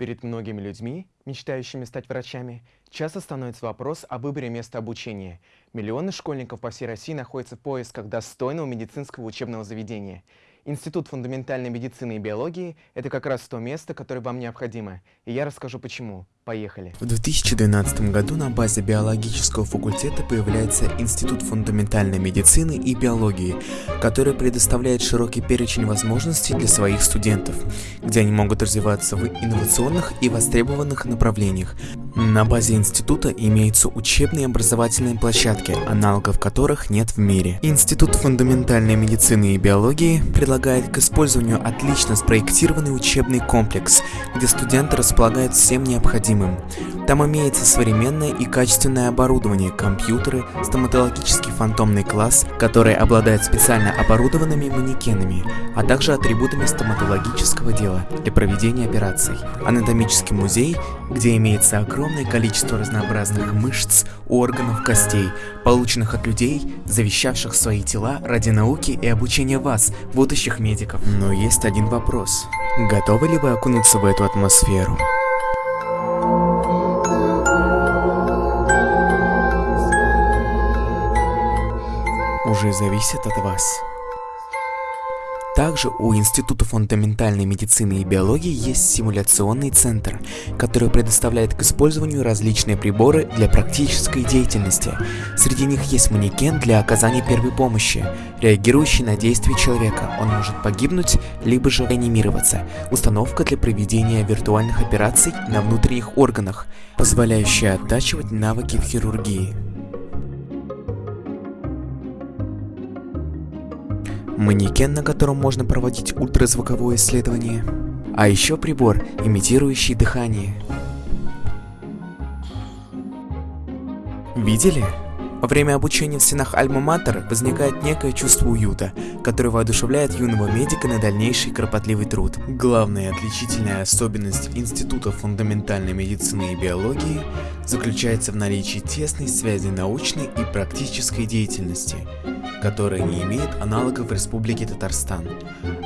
Перед многими людьми, мечтающими стать врачами, часто становится вопрос о выборе места обучения. Миллионы школьников по всей России находятся в поисках достойного медицинского учебного заведения – Институт фундаментальной медицины и биологии – это как раз то место, которое вам необходимо. И я расскажу почему. Поехали. В 2012 году на базе биологического факультета появляется Институт фундаментальной медицины и биологии, который предоставляет широкий перечень возможностей для своих студентов, где они могут развиваться в инновационных и востребованных направлениях. На базе института имеются учебные образовательные площадки, аналогов которых нет в мире. Институт фундаментальной медицины и биологии предлагает к использованию отлично спроектированный учебный комплекс, где студенты располагают всем необходимым. Там имеется современное и качественное оборудование, компьютеры, стоматологический фантомный класс, который обладает специально оборудованными манекенами, а также атрибутами стоматологического дела для проведения операций. Анатомический музей, где имеется огромное количество разнообразных мышц, органов, костей, полученных от людей, завещавших свои тела ради науки и обучения вас, будущих медиков. Но есть один вопрос. Готовы ли вы окунуться в эту атмосферу? Уже зависит от вас. Также у Института фундаментальной медицины и биологии есть симуляционный центр, который предоставляет к использованию различные приборы для практической деятельности. Среди них есть манекен для оказания первой помощи, реагирующий на действия человека. Он может погибнуть, либо же реанимироваться. Установка для проведения виртуальных операций на внутренних органах, позволяющая оттачивать навыки в хирургии. Манекен, на котором можно проводить ультразвуковое исследование, а еще прибор, имитирующий дыхание. Видели? Во время обучения в стенах Альма-Матер возникает некое чувство уюта, которое воодушевляет юного медика на дальнейший кропотливый труд. Главная отличительная особенность Института фундаментальной медицины и биологии заключается в наличии тесной связи научной и практической деятельности – которая не имеет аналогов в Республике Татарстан.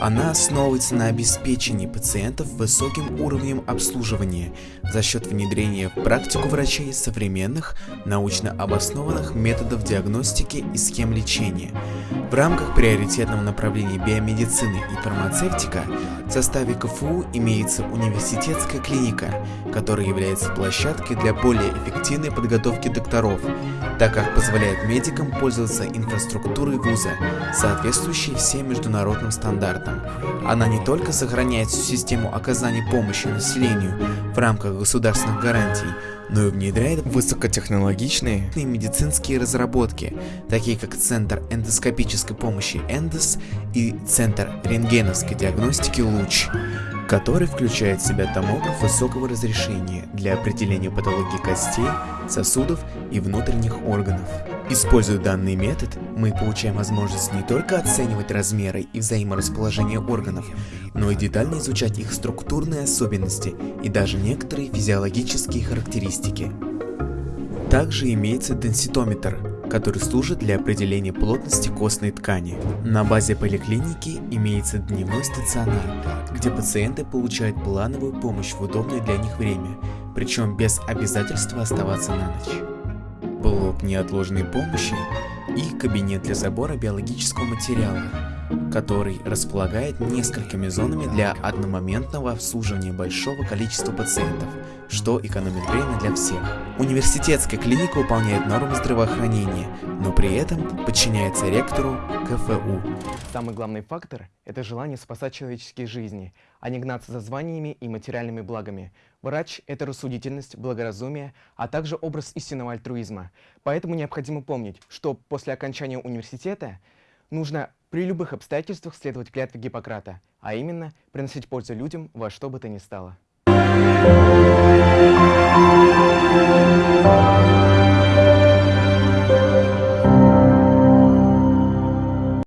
Она основывается на обеспечении пациентов высоким уровнем обслуживания за счет внедрения в практику врачей современных, научно обоснованных методов диагностики и схем лечения. В рамках приоритетного направления биомедицины и фармацевтика в составе КФУ имеется университетская клиника, которая является площадкой для более эффективной подготовки докторов, так как позволяет медикам пользоваться инфраструктурой вуза, соответствующей всем международным стандартам. Она не только сохраняет всю систему оказания помощи населению в рамках государственных гарантий, но и внедряет высокотехнологичные медицинские разработки, такие как Центр эндоскопической помощи Эндос и Центр рентгеновской диагностики Луч который включает в себя томограф высокого разрешения для определения патологии костей, сосудов и внутренних органов. Используя данный метод, мы получаем возможность не только оценивать размеры и взаиморасположение органов, но и детально изучать их структурные особенности и даже некоторые физиологические характеристики. Также имеется денситометр, который служит для определения плотности костной ткани. На базе поликлиники имеется дневной стационар, где пациенты получают плановую помощь в удобное для них время, причем без обязательства оставаться на ночь. Блок неотложной помощи и кабинет для забора биологического материала, который располагает несколькими зонами для одномоментного обслуживания большого количества пациентов, что экономит время для всех. Университетская клиника выполняет нормы здравоохранения, но при этом подчиняется ректору КФУ. Самый главный фактор – это желание спасать человеческие жизни, а не гнаться за званиями и материальными благами. Врач – это рассудительность, благоразумие, а также образ истинного альтруизма. Поэтому необходимо помнить, что после окончания университета нужно при любых обстоятельствах следовать клятве Гиппократа, а именно приносить пользу людям во что бы то ни стало.